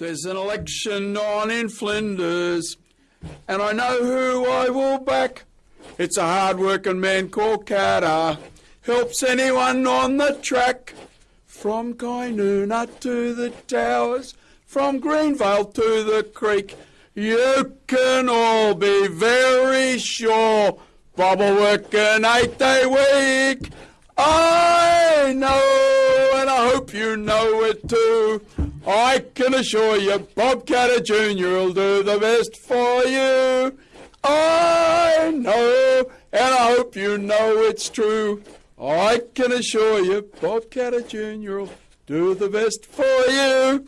There's an election on in Flinders, and I know who I will back. It's a hard-working man called Katter, helps anyone on the track. From Kynuna to the towers, from Greenvale to the creek, you can all be very sure Bob will work an eight-day week. I hope you know it too. I can assure you, Bob Katter Jr. will do the best for you. I know, and I hope you know it's true. I can assure you, Bob Katter Jr. will do the best for you.